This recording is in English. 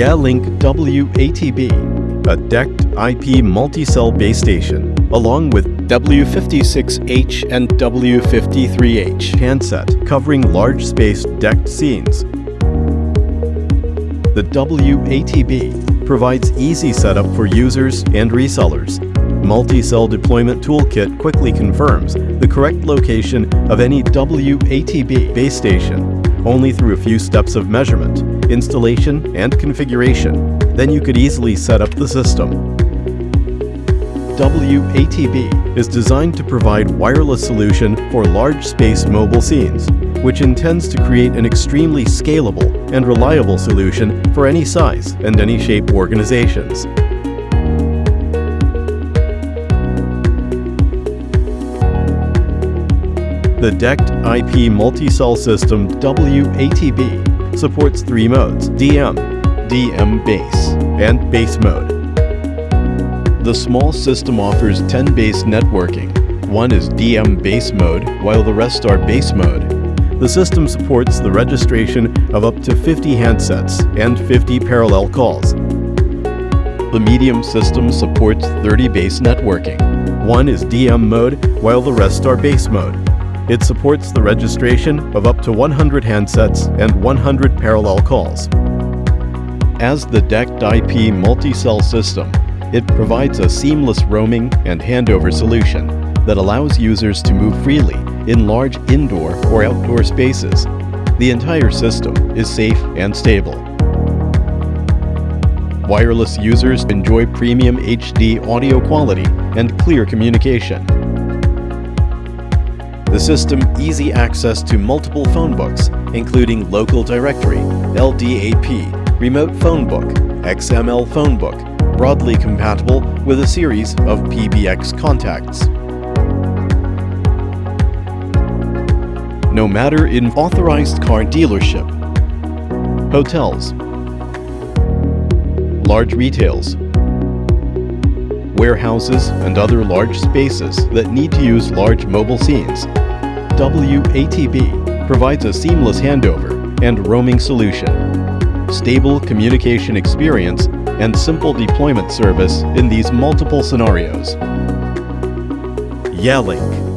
Yealink W80B, a DECT IP multi-cell base station, along with W56H and W53H. handset covering large space DECT scenes. The W80B provides easy setup for users and resellers. Multi-cell deployment toolkit quickly confirms the correct location of any W80B base station only through a few steps of measurement, installation, and configuration. Then you could easily set up the system. W80B is designed to provide wireless solution for large space mobile scenes, which intends to create an extremely scalable and reliable solution for any size and any shape organizations. The DECT IP multi-cell system W80B supports three modes, DM, DM base, and base mode. The small system offers 10 base networking. One is DM base mode, while the rest are base mode. The system supports the registration of up to 50 handsets and 50 parallel calls. The medium system supports 30 base networking. One is DM mode, while the rest are base mode. It supports the registration of up to 100 handsets and 100 parallel calls. As the DECT IP multi-cell system, it provides a seamless roaming and handover solution that allows users to move freely in large indoor or outdoor spaces. The entire system is safe and stable. Wireless users enjoy premium HD audio quality and clear communication. The system easy access to multiple phone books, including Local Directory, LDAP, Remote Phone Book, XML Phone Book, broadly compatible with a series of PBX contacts. No matter in authorized car dealership, hotels, large retails, warehouses, and other large spaces that need to use large mobile scenes, W80B provides a seamless handover and roaming solution, stable communication experience, and simple deployment service in these multiple scenarios. Yealink